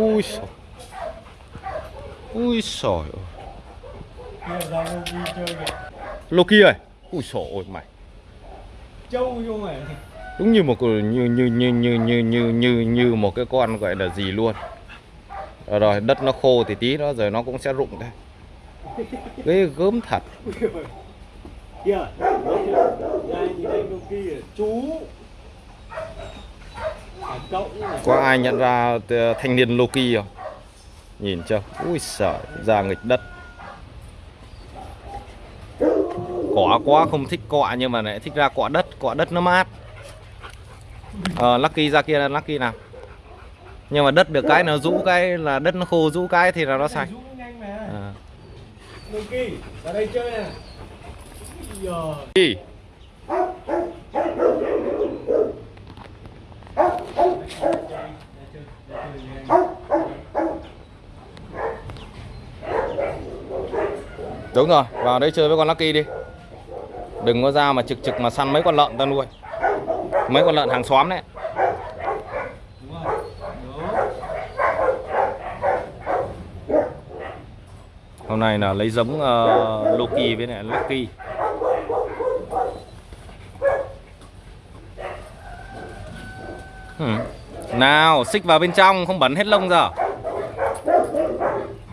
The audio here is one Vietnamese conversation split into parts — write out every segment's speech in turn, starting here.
ui sồi ui sồi Kia Loki ơi ui sồi ôi mày Châu vô mày đúng như một như như như như như như như như một cái con gọi là gì luôn. Rồi, rồi đất nó khô thì tí nó rồi nó cũng sẽ rụng thôi ghê gớm thật. Dạ, kìa Đây dạ, nhìn đây Loki kìa Chú À cậu nữa này có ai nhận ra t- thanh niên Loki không? Nhìn chưa? Ui sợ ra nghịch đất. Cỏ quá không thích cọ nhưng mà lại thích ra cọ đất. Cọ đất nó mát. Ờ Lucky ra kia Lucky nào? Nhưng mà đất được cái nó rũ cái là đất nó khô rũ cái thì là nó sạch. À. Loki Vào đây chơi nè Đúng rồi, vào đây chơi với con Lucky đi. Đừng có ra mà trực trực mà săn mấy con lợn ta nuôi. Mấy con lợn hàng xóm đấy. Hôm nay là lấy giống uh, Loki với lại Lucky. Hmm. Nào, xích vào bên trong, không bẩn hết lông giờ.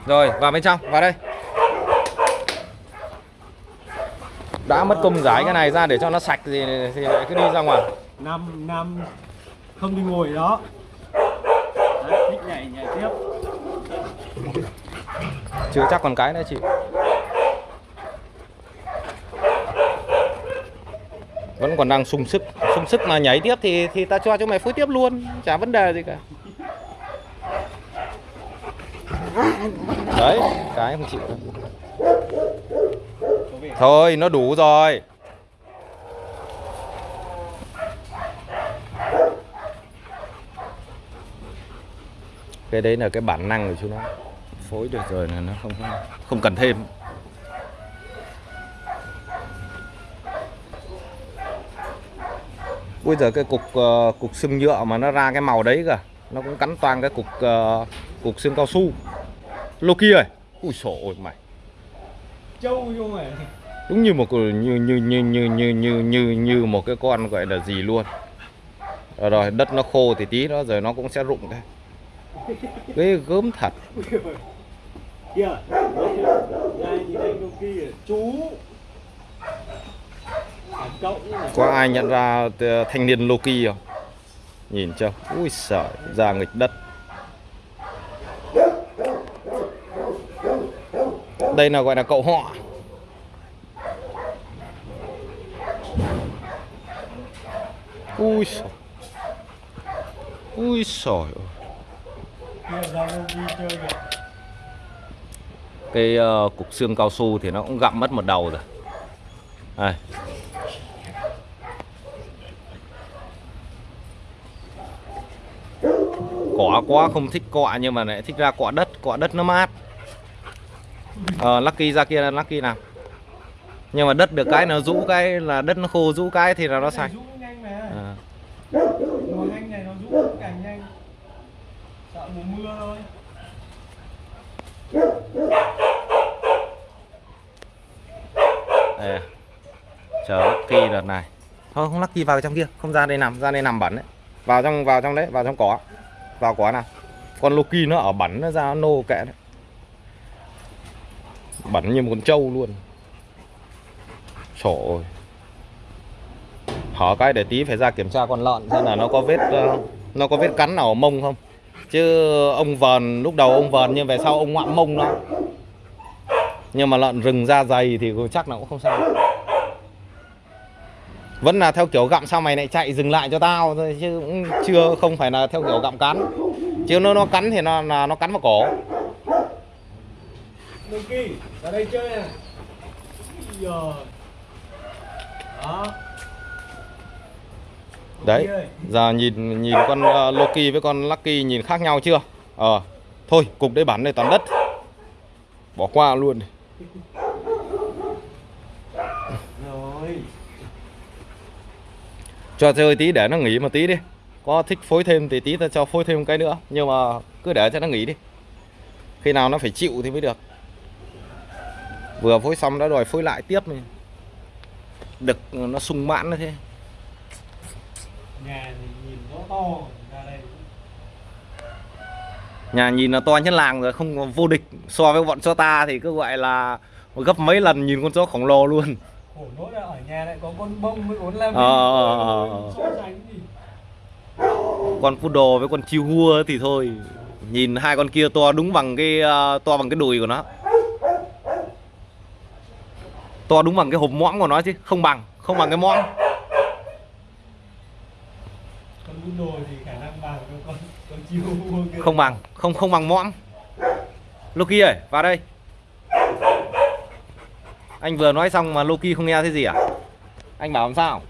Rồi, vào bên trong, vào đây. Đã mất công giải cái này ra để cho nó sạch thì, thì lại cứ đi ra ngoài. Năm năm không đi ngồi đó. Đấy, thích nhảy nhảy tiếp. Chưa chắc còn cái nữa chị. Vẫn còn đang sung sức. Sung sức mà nhảy tiếp thì thì ta cho cho mày phối tiếp luôn. Chả vấn đề gì cả. Đấy Cái không chịu Thôi nó đủ rồi. Cái đấy là cái bản năng của chú nó. Phối được rồi là nó không không cần thêm. Bây giờ cái cục uh, cục xương nhựa mà nó ra cái màu đấy kìa. Nó cũng cắn toàn cái cục uh, cục xương cao su. Loki ơi. Ui sổ ôi mày. Châu vô mày đúng như một như như như như như như như như một cái con gọi là gì luôn. Rồi, rồi đất nó khô thì tí nó rồi nó cũng sẽ rụng thôi. Ghê gớm thật. Chú có ai nhận ra ờ, thanh niên Loki không? Nhìn chưa? Ui sợ ra nghịch đất. Đây là gọi là cậu họ. Ui sồi ui sồi cái uh, cục xương cao su thì nó cũng gặm mất một đầu rồi. Đây. cỏ quá không thích cọ nhưng mà lại thích ra cọ đất. Cọ đất nó mát. Ờ Lucky ra kia Lucky nào. Nhưng mà đất được cái nó rũ cái là đất nó khô rũ cái thì là nó sạch Rũ nhanh mà à. Mùa nhanh này nó rũ càng nhanh. Sợ mùa mưa thôi. Đây. chờ Lucky đợt này. Thôi không Lucky vào trong kia. Không ra đây nằm ra đây nằm bẩn đấy. Vào trong vào trong đấy vào trong cỏ. Vào cỏ nào. Con Loki nó ở bẩn nó ra nó nô kệ đấy. Bẩn như một con trâu luôn. Trời ơi Hở cái để tí phải ra kiểm tra con lợn xem là nó có vết ờ, nó có vết cắn nào ở mông không. Chứ ông vờn lúc đầu ông vờn nhưng về sau ông ngoạm mông nó nhưng mà lợn rừng da dày thì chắc là cũng không sao. Vẫn là theo kiểu gặm sao mày lại chạy dừng lại cho tao thôi chứ cũng chưa không phải là theo kiểu gặm cắn. Chứ nó nó cắn thì nó là nó cắn vào cổ. Monkey, ra đây chơi nè. Đó. Đấy. Giờ nhìn nhìn con ờ, Loki với con Lucky nhìn khác nhau chưa? Ờ thôi, cục đấy bắn này toàn đất. Bỏ qua luôn. Rồi cho chơi tí để nó nghỉ một tí đi. Có thích phối thêm thì tí ta cho phối thêm cái nữa, nhưng mà cứ để cho nó nghỉ đi. Khi nào nó phải chịu thì mới được. Vừa phối xong đã đòi phối lại tiếp này. Đực nó sung mãn nó thế nhà thì nhìn nó to ra đây nhà nhìn là to nhất làng rồi không vô địch. So với bọn chó ta thì cứ gọi là gấp mấy lần nhìn con chó khổng lồ luôn. Khổ nỗi là ở nhà lại có con bông với con lam Ờ, ờ, ờ, ờ. so sánh gì con poodle với con chihuahua thì thôi. Nhìn hai con kia to đúng bằng cái to bằng cái đùi của nó. To đúng bằng cái hộp mõm của nó chứ không bằng không bằng cái mõm đồ thì khả năng bằng con con chiêu không bằng không không bằng mõm. Loki ơi vào đây. Anh vừa nói xong mà Loki không nghe thấy gì à? Anh bảo làm sao?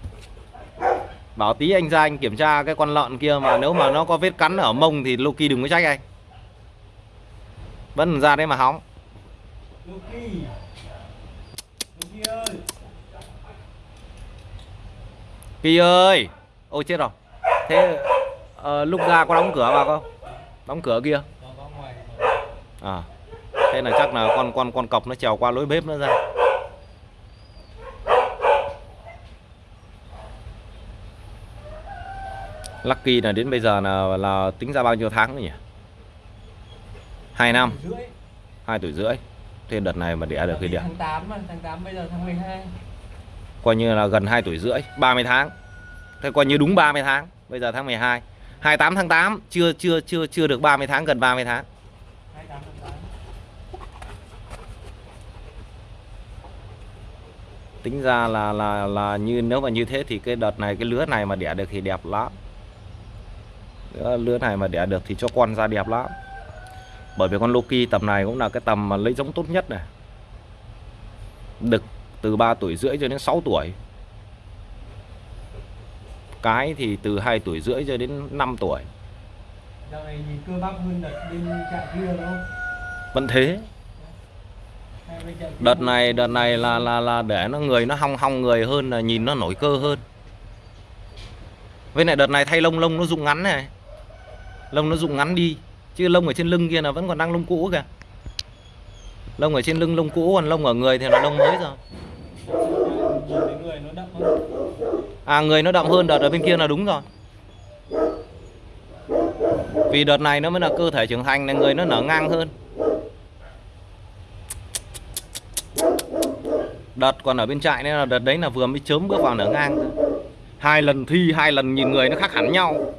Bảo tí anh ra anh kiểm tra cái con lợn kia mà nếu mà nó có vết cắn ở mông thì Loki đừng có trách anh. Vẫn ra đấy mà hóng. Loki. Loki ơi. Kỳ ơi. Ôi chết rồi Thế ờ, lúc ra có đóng cửa vào không? Đóng cửa kia? Nó À Thế là chắc là con con con cọc nó trèo qua lối bếp nữa ra. Lucky là đến bây giờ là là tính ra bao nhiêu tháng nữa nhỉ? 2 năm, 2 tuổi rưỡi. Thế đợt này mà đẻ được thì đẻ. tháng 8 mà tháng 8 bây giờ tháng 12 Coi như là gần 2 tuổi rưỡi 30 tháng. Thế coi như đúng 30 tháng Bây giờ tháng 12 28 tháng 8 Chưa chưa chưa chưa được 30 tháng Gần 30 tháng. Tính ra là là là như nếu mà như thế thì cái đợt này cái lứa này mà đẻ được thì đẹp lắm. Lứa, lứa này mà đẻ được thì cho con ra đẹp lắm. Bởi vì con Loki tầm này cũng là cái tầm mà lấy giống tốt nhất này. Đực từ 3 tuổi rưỡi cho đến 6 tuổi. Cái thì từ 2 tuổi rưỡi cho đến 5 tuổi Dạo này cơ bắp hơn đợt bên trại kia đúng không? Vẫn thế Đợt này đợt này là là là để nó người nó hong hong người hơn là nhìn nó nổi cơ hơn. Với lại đợt này thay lông lông nó rụng ngắn này. Lông nó rụng ngắn đi, chứ lông ở trên lưng kia là vẫn còn đang lông cũ kìa. Lông ở trên lưng lông cũ còn lông ở người thì là lông mới rồi. Nhìn thấy người nó đậm hơn À người nó đậm hơn đợt ở bên kia là đúng rồi. Vì đợt này nó mới là cơ thể trưởng thành nên người nó nở ngang hơn. Đợt còn ở bên trại nên là đợt đấy là vừa mới chớm bước vào nở ngang. Hai lần thi, hai lần nhìn người nó khác hẳn nhau.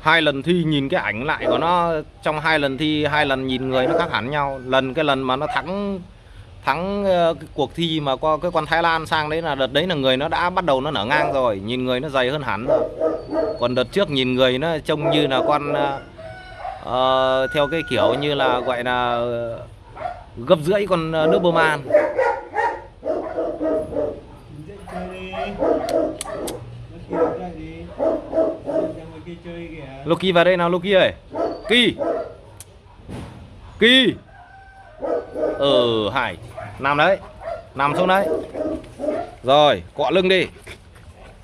Hai lần thi nhìn cái ảnh lại của nó, trong hai lần thi, hai lần nhìn người nó khác hẳn nhau. Lần cái lần mà nó thắng thắng ờ, cái cuộc thi mà qua cái con Thái Lan sang đấy là đợt đấy là người nó đã bắt đầu nó nở ngang rồi, nhìn người nó dày hơn hẳn rồi. Còn đợt trước nhìn người nó trông như là con ờ, ờ, theo cái kiểu như là gọi là ờ, gấp rưỡi con ờ, nước bơm an. Loki vào đây nào Loki ơi. Ki Ki Ừ Hải Nằm đấy. Nằm xuống đấy. Rồi, cọ lưng đi.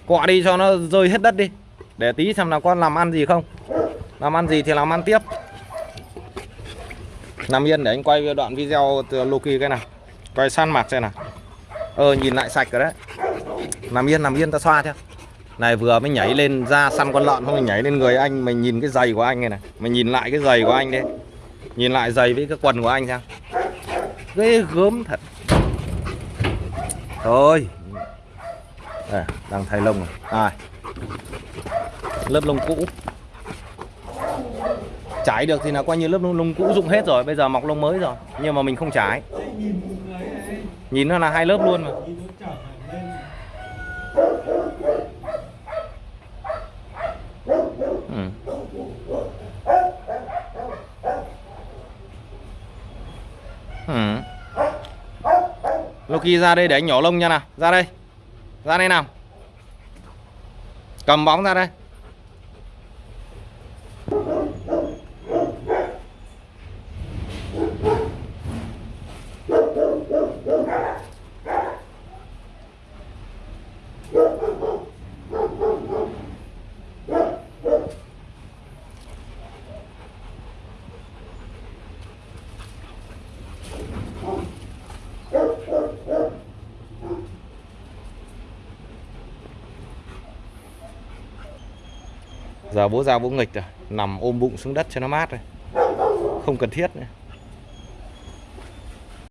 Cọ đi cho nó rơi hết đất đi. Để tí xem nào con làm ăn gì không. Làm ăn gì thì làm ăn tiếp. Nằm yên để anh quay đoạn video từ Loki cái nào. Quay săn mặt xem nào. Ờ nhìn lại sạch rồi đấy. Nằm yên nằm yên, ta xoa theo. Này, vừa mới nhảy lên ra săn con lợn không mình nhảy lên người anh, mình nhìn cái giày của anh này này. Mình nhìn lại cái giày của anh đấy nhìn lại giày với cái quần của anh xem ghê gớm thật. Thôi. À, đang thay lông rồi. À, lớp lông cũ. Trải được thì là coi như lớp lông, lông cũ dụng hết rồi bây giờ mọc lông mới rồi. Nhưng mà mình không này nhìn nó là hai lớp luôn mà Nhìn nó trở hẳn lên Ừ. Ừ khi ra đây để anh nhỏ lông nha nào. Ra đây. Ra đây nào. Cầm bóng ra đây. Giờ bố ra bố nghịch rồi, nằm ôm bụng xuống đất cho nó mát rồi. Không cần thiết nữa.